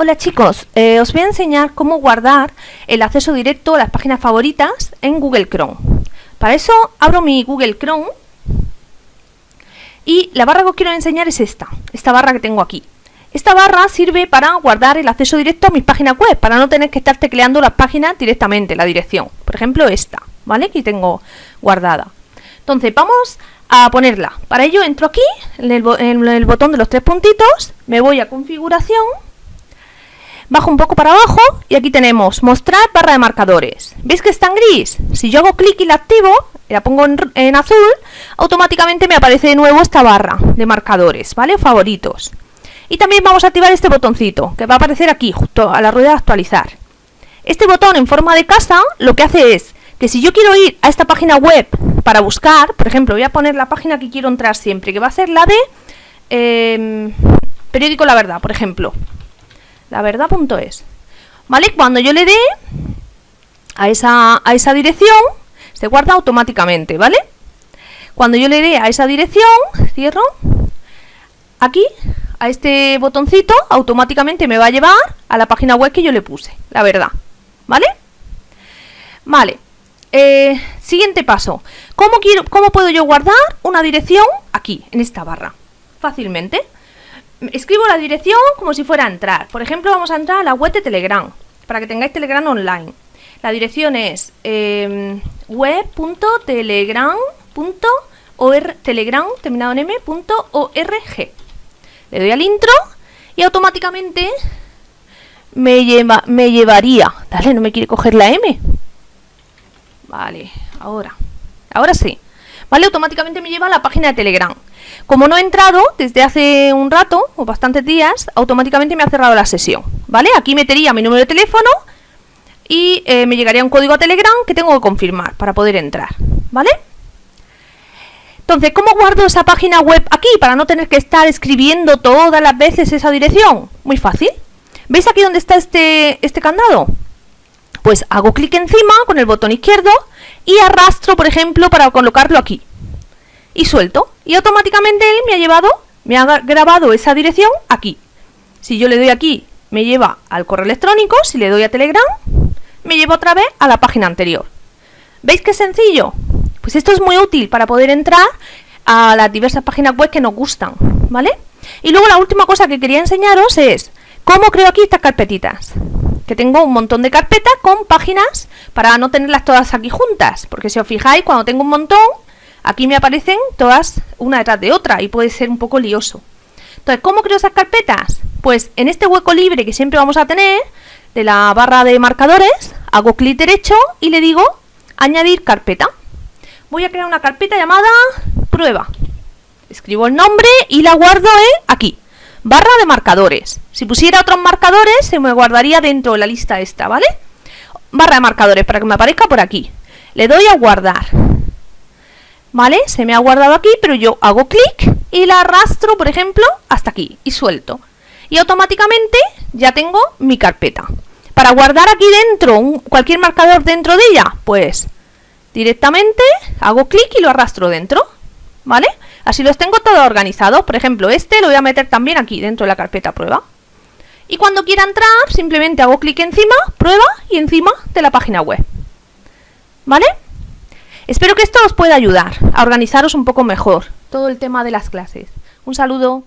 Hola chicos, eh, os voy a enseñar cómo guardar el acceso directo a las páginas favoritas en Google Chrome. Para eso abro mi Google Chrome y la barra que os quiero enseñar es esta, esta barra que tengo aquí. Esta barra sirve para guardar el acceso directo a mis páginas web, para no tener que estar tecleando las páginas directamente, la dirección. Por ejemplo, esta, ¿vale? Aquí tengo guardada. Entonces, vamos a ponerla. Para ello entro aquí, en el, botón de los tres puntitos, me voy a configuración, bajo un poco para abajo y aquí tenemos mostrar barra de marcadores. ¿Veis que está en gris? Si yo hago clic y la activo, la pongo en, azul, automáticamente me aparece de nuevo esta barra de marcadores, ¿vale? Favoritos. Y también vamos a activar este botoncito, que va a aparecer aquí, justo a la rueda de actualizar. Este botón en forma de casa lo que hace es que si yo quiero ir a esta página web para buscar, por ejemplo, voy a poner la página que quiero entrar siempre, que va a ser la de em, periódico La Verdad, por ejemplo. Laverdad.es. ¿Vale? Cuando yo le dé a esa, a esa dirección, se guarda automáticamente, ¿vale? Cuando yo le dé a esa dirección, cierro, aquí, a este botoncito, automáticamente me va a llevar a la página web que yo le puse, la verdad, ¿vale? Vale, eh, siguiente paso. ¿Cómo, quiero, ¿Cómo puedo yo guardar una dirección aquí, en esta barra? Fácilmente. Escribo la dirección como si fuera a entrar. Por ejemplo, vamos a entrar a la web de Telegram, para que tengáis Telegram online. La dirección es eh, web.telegram.org, telegram, terminado en m.org. Le doy al intro y automáticamente me, lleva, me llevaría... Dale, no me quiere coger la M. Vale, ahora. Ahora sí. ¿Vale? Automáticamente me lleva a la página de Telegram. Como no he entrado desde hace un rato, o bastantes días, automáticamente me ha cerrado la sesión. ¿Vale? Aquí metería mi número de teléfono y eh, me llegaría un código a Telegram que tengo que confirmar para poder entrar. ¿Vale? Entonces, ¿cómo guardo esa página web aquí para no tener que estar escribiendo todas las veces esa dirección? Muy fácil. ¿Veis aquí donde está este, este candado? Pues hago clic encima con el botón izquierdo y arrastro, por ejemplo, para colocarlo aquí. Y suelto. Y automáticamente él me ha llevado, me ha grabado esa dirección aquí. Si yo le doy aquí, me lleva al correo electrónico. Si le doy a Telegram, me lleva otra vez a la página anterior. ¿Veis qué sencillo? Pues esto es muy útil para poder entrar a las diversas páginas web que nos gustan, ¿vale? Y luego la última cosa que quería enseñaros es cómo creo aquí estas carpetitas que tengo un montón de carpetas con páginas para no tenerlas todas aquí juntas, porque si os fijáis, cuando tengo un montón, aquí me aparecen todas una detrás de otra y puede ser un poco lioso. Entonces, ¿cómo creo esas carpetas? Pues en este hueco libre que siempre vamos a tener, de la barra de marcadores, hago clic derecho y le digo añadir carpeta. Voy a crear una carpeta llamada prueba. Escribo el nombre y la guardo aquí barra de marcadores. Si pusiera otros marcadores, se me guardaría dentro de la lista esta, ¿vale? Barra de marcadores, para que me aparezca por aquí. Le doy a guardar. ¿Vale? Se me ha guardado aquí, pero yo hago clic y la arrastro, por ejemplo, hasta aquí y suelto. Y automáticamente ya tengo mi carpeta. Para guardar aquí dentro, cualquier marcador dentro de ella, pues directamente hago clic y lo arrastro dentro. ¿Vale? Así los tengo todos organizados. Por ejemplo, este lo voy a meter también aquí dentro de la carpeta prueba. Y cuando quiera entrar, simplemente hago clic encima, prueba y encima de la página web. ¿Vale? Espero que esto os pueda ayudar a organizaros un poco mejor todo el tema de las clases. Un saludo.